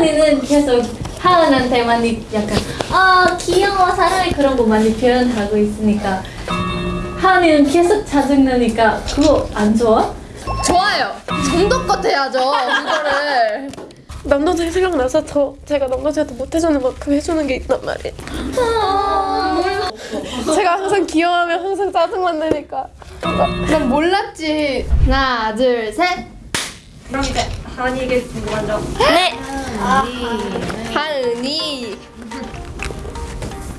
서원이는 계속 하은한테 많이 약간 아 귀여워 사랑해 그런 거 많이 표현하고 있으니까 하은이는 계속 짜증나니까 그거 안 좋아? 좋아요. 정도껏 해야죠. 그거를. 남동생 생각나서 더 제가 남동생한테 못해주는 만큼 해주는 게 있단 말이에요. 제가 항상 귀여워하면 항상 짜증만 내니까. 난 몰랐지. 하나, 둘, 셋. 그럼 이제 하은이에게 궁금한 점. 네. 하은이.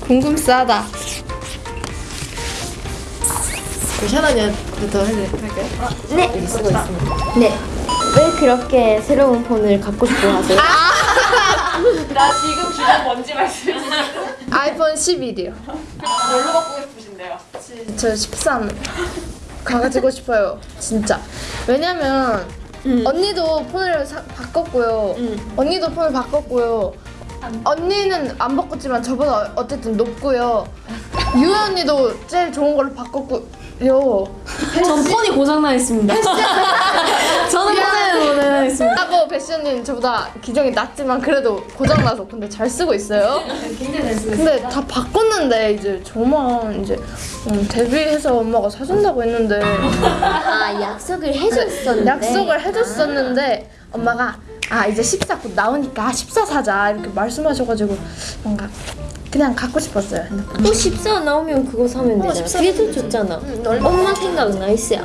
궁금싸다. 샤나니부터 할까요? 네. 네. 왜 그렇게 새로운 폰을 갖고 싶어 하세요? 나 지금 기준 뭔지 말씀해 주세요. 아이폰 11이요. 뭘로 바꾸고 싶으신데요? 저 13. 가지고 싶어요. 진짜. 왜냐면 언니도 폰을 사, 바꿨고요. 언니도 폰을 바꿨고요. 언니는 안 바꿨지만 저보다 어쨌든 높고요. 유혜 언니도 제일 좋은 걸로 바꿨고요. 전 폰이 고장나 있습니다. 저는 폰에 고장나 있습니다. 하고 패션님 저보다 기종이 낮지만 그래도 고장나서 근데 잘 쓰고 있어요. 굉장히 잘 쓰고 근데 다 바꿨는데 이제 저만 이제 음, 데뷔해서 엄마가 사준다고 했는데 아 약속을 해줬었는데 약속을 해줬었는데 엄마가 아 이제 14 곧 나오니까 14 사자 이렇게 말씀하셔가지고 뭔가 그냥 갖고 싶었어요 핸드폰. 또 14 나오면 그거 사면 되잖아. 14 그게 더 좋잖아. 엄마 생각 나이스야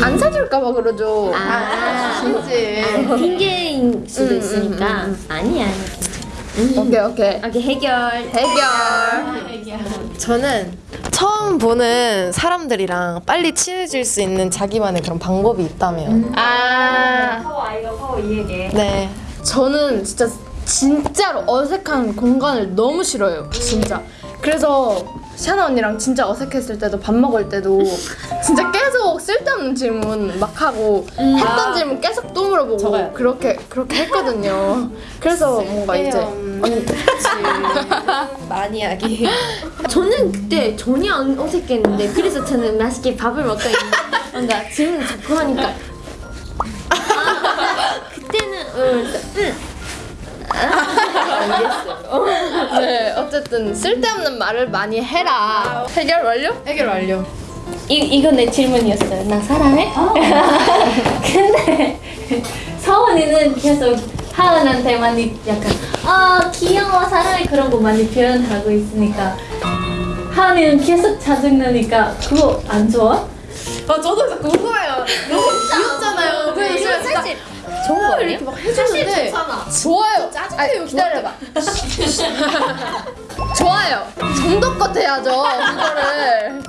안 사줄까봐 그러죠. 아. 진지. 핑계인 수도 있으니까. 아니야 오케이 오케이. 오케이 해결. 해결. 저는 처음 보는 사람들이랑 빨리 친해질 수 있는 자기만의 그런 방법이 있다면. 아. 파워 I가 파워 E에게. 네. 저는 진짜 진짜로 어색한 공간을 너무 싫어요. 진짜. 그래서 샤나 언니랑 진짜 어색했을 때도 밥 먹을 때도 진짜 계속 쓸데없는 질문 막 하고 했던 질문 계속 또 물어보고 저거요. 그렇게 그렇게 했거든요. 그래서 뭔가 이제 언니 많이 하기 저는 그때 전혀 안 어색했는데 그래서 저는 맛있게 밥을 있는데 뭔가 질문 자꾸 하니까 아, 그때는 응, 응. 네 어쨌든 쓸데없는 말을 많이 해라. 해결 완료? 해결 완료 이, 이거 내 질문이었어요 나 사랑해? 근데 서원이는 계속 하은한테 많이 약간 아 귀여워 사랑해 그런 거 많이 표현하고 있으니까 하은이는 계속 짜증나니까 그거 안 좋아? 아 저도 궁금해요 너무 귀엽잖아요 그래서 제가 진짜 좋은 거 아니야? 이렇게 막 해주는데 좋아요. 아니, 기다려봐. 좋아요. 정도껏 해야죠. 그거를.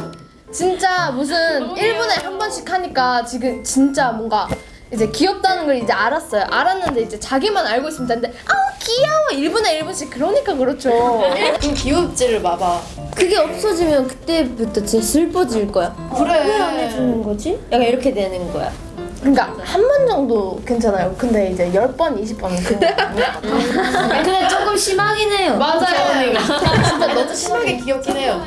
진짜 무슨 1분에 한 번씩 하니까 지금 진짜 뭔가 이제 귀엽다는 걸 이제 알았어요. 알았는데 이제 자기만 알고 있으면 되는데 아우 귀여워 1분에 1분씩 그러니까 그렇죠. 그 귀엽지를 마봐 그게 없어지면 그때부터 진짜 슬퍼질 거야 왜안 해주는 거지? 약간 이렇게 되는 거야 그러니까 한 번 정도 괜찮아요. 근데 이제 10번, 20번은 그냥 근데 조금 심하긴 해요. 맞아요. 진짜 너무 심하게 귀엽긴 해요.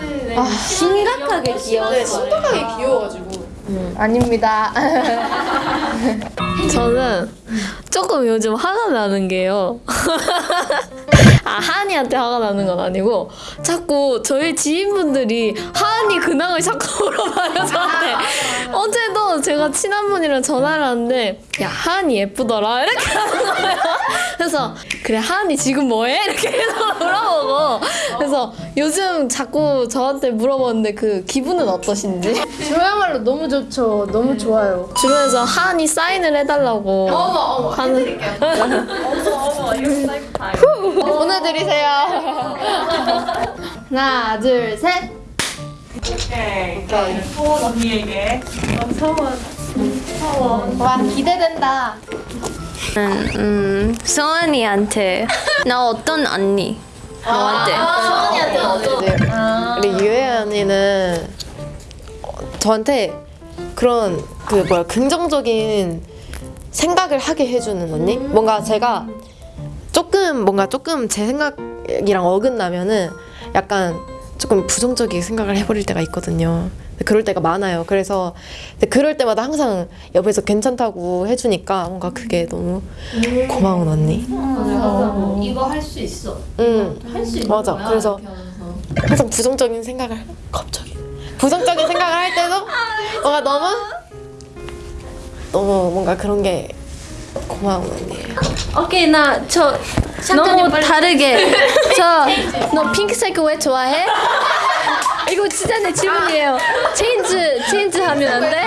심각하게 귀여워 네 심각하게 귀여워가지고. 아닙니다. 저는 조금 요즘 화가 나는 게요. 아, 하은이한테 화가 나는 건 아니고 자꾸 저희 지인분들이 하은이 근황을 자꾸 물어봐요 저한테. 어제도 제가 친한 분이랑 전화를 하는데 야 하은이 예쁘더라 이렇게 하는 거예요. 그래서 그래 하은이 지금 뭐해? 이렇게 계속 물어보고 그래서 요즘 자꾸 저한테 물어보는데 그 기분은 어떠신지 저야말로 너무 좋죠. 너무 좋아요. 주변에서 하은이 사인을 해달라 고 어머 어머 하는 어머 이렇게 사이코 타임. 보내드리세요. 하나, 둘, 셋. 오케이. 자 서원 언니에게. 와 기대된다. 음, 서원이한테 나 어떤 언니 너한테 서원이한테 어쩌? 우리 유혜 언니는 어, 저한테 그런 그 뭐야 긍정적인 생각을 하게 해주는 언니? 뭔가 제가 조금 뭔가 조금 제 생각이랑 어긋나면은 약간 조금 부정적인 생각을 해버릴 때가 있거든요. 그럴 때가 많아요. 그래서 그럴 때마다 항상 옆에서 괜찮다고 해주니까 뭔가 그게 너무 고마운 언니. 이거 할 수 있어. 응. 할 수 있는 맞아. 거야. 그래서. 항상 부정적인 생각을 갑자기 부정적인 생각을 할 때도 뭔가 너무 너무 뭔가 그런 게 고마운 언니예요. 오케이 나 저 너무 다르게 저 너 핑크색 왜 좋아해? 이거 진짜 내 질문이에요. change change 하면 안 돼?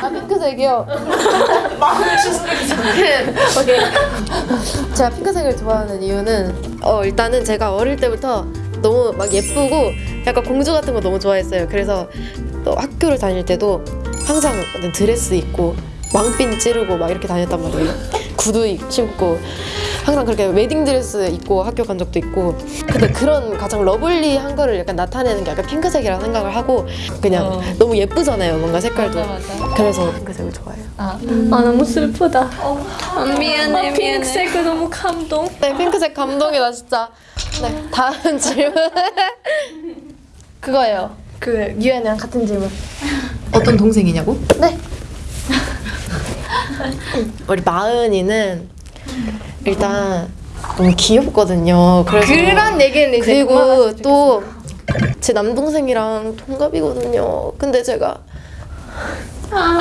아 핑크색이요. 오케이. 제가 핑크색을 좋아하는 이유는 어 일단은 제가 어릴 때부터 너무 막 예쁘고 약간 공주 같은 거 너무 좋아했어요. 그래서 또 학교를 다닐 때도 항상 드레스 입고 왕핀 찌르고 막 이렇게 다녔단 말이에요. 구두 입- 신고 항상 그렇게 웨딩 드레스 입고 학교 간 적도 있고 근데 그런 가장 lovely한 거를 약간 나타내는 게 약간 핑크색이라 생각을 하고 그냥 어. 너무 예쁘잖아요 뭔가 색깔도 맞아, 맞아. 그래서 핑크색을 좋아해요 아 너무 슬프다. 아, 미안해 핑크색 너무 감동. 네, 핑크색 감동이다 진짜. 네, 다음 질문. 그거예요. 그 유엔이랑 같은 질문. 어떤 동생이냐고? 네. 우리 마은이는 일단 너무 귀엽거든요. 그래서 그런 얘기는 이제 그리고 또 제 남동생이랑 동갑이거든요. 근데 제가 아,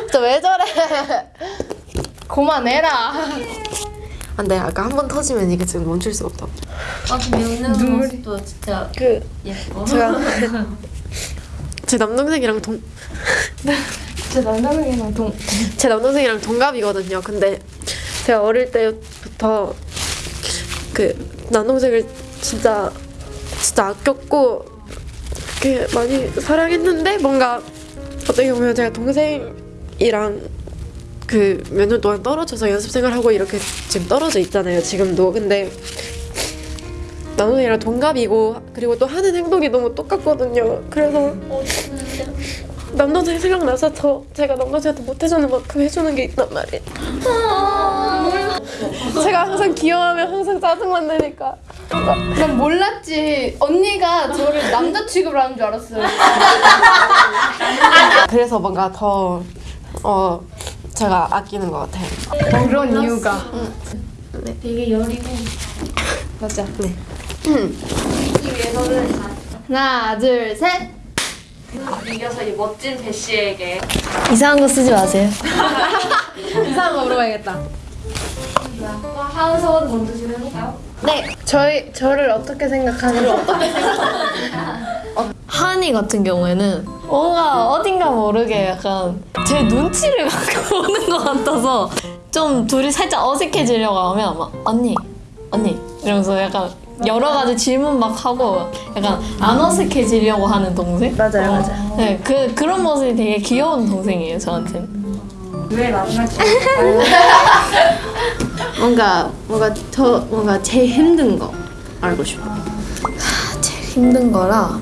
진짜 왜 저래? 그만해라. 안돼, 아까 한 번 터지면 이게 지금 멈출 수가 없다. 아, 근데 웃는 모습도 진짜 그 예뻐. 제가 제 남동생이랑 동 제 남자분이랑 동. 제 남동생이랑 동갑이거든요. 근데 제가 어릴 때부터 그 남동생을 진짜 진짜 아꼈고 그렇게 많이 사랑했는데 뭔가 어떻게 보면 제가 동생이랑 그 몇 년 동안 떨어져서 연습생을 하고 이렇게 지금 떨어져 있잖아요. 지금도 근데 남동생이랑 동갑이고 그리고 또 하는 행동이 너무 똑같거든요. 그래서 남동생 생각나서 저 제가 남동생한테 못해주는 만큼 해주는 게 있단 말이에요. 제가 항상 귀여워하면 항상 짜증만 내니까. 난 몰랐지. 언니가 저를 남자 취급을 하는 줄 알았어요. 그래서 뭔가 더 어, 제가 아끼는 것 같아요. 그런 이유가. 되게 여리고 맞아. 네. 하나, 둘, 셋. 이겨서 이 멋진 대시에게 이상한 거 쓰지 마세요. 이상한 거 물어봐야겠다. 하은서원 먼저 질문해볼까요? 네. 저희 저를 어떻게 생각하는지. 하니 같은 경우에는 뭔가 어딘가 모르게 약간 제 눈치를 갖고 오는 것 같아서 좀 둘이 살짝 어색해지려고 하면 막 언니 언니 이러면서 약간 여러 가지 질문 막 하고 약간 안 어색해지려고 하는 동생? 맞아요, 맞아요. 네, 그 그런 모습이 되게 귀여운 동생이에요 저한테는. 왜 마지막 뭔가 뭔가 저 뭔가 제일 힘든 거 알고 싶어. 제일 힘든 거라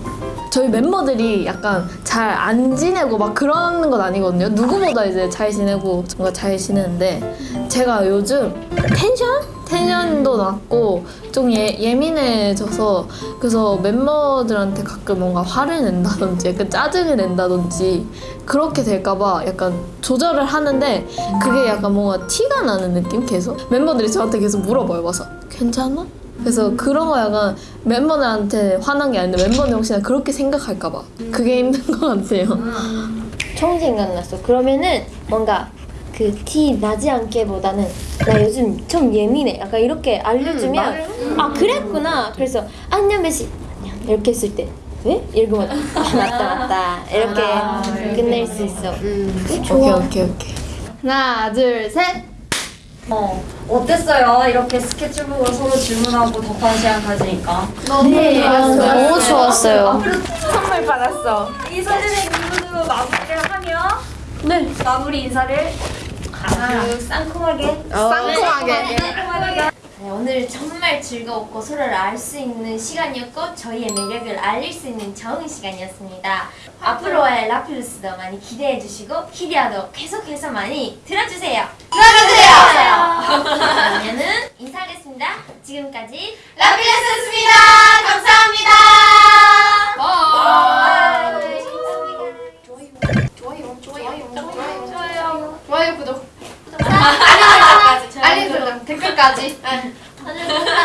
저희 멤버들이 약간 잘 안 지내고 막 그러는 건 아니거든요. 누구보다 이제 잘 지내고 뭔가 잘 지내는데 제가 요즘 텐션? 텐션도 낮고 좀 예, 예민해져서 그래서 멤버들한테 가끔 뭔가 화를 낸다든지 약간 짜증을 낸다든지 그렇게 될까봐 약간 조절을 하는데 그게 약간 뭔가 티가 나는 느낌 계속 멤버들이 저한테 계속 물어봐요 와서 괜찮아? 그래서 그런 거 약간 멤버들한테 화난 게 아닌데 멤버들 혹시나 그렇게 생각할까 봐 그게 힘든 것 같아요. 처음 생각났어. 그러면은 뭔가 그 티 나지 않게 보다는 나 요즘 좀 예민해. 약간 이렇게 알려주면 아 그랬구나. 그래서 안녕 안녕 이렇게 했을 때 왜? 이러면 아 맞다 맞다 이렇게 끝낼 수 있어. 오케이 오케이 오케이. 하나, 둘, 셋. 어, 어땠어요? 이렇게 스케치북으로 서로 질문하고 답하는 시간 가지니까 네, 너무 좋았어요. 선물 받았어 이 사진의 기분으로 마무리를 하며 네 마무리 인사를 아주 쌍콤하게 쌍콤하게. 네, 오늘 정말 즐거웠고 서로를 알 수 있는 시간이었고 저희의 매력을 알릴 수 있는 좋은 시간이었습니다. 앞으로의 라필루스도 많이 기대해 주시고 히디아도 계속해서 많이 들어주세요. 들어주세요. 그러면은 인사하겠습니다. 지금까지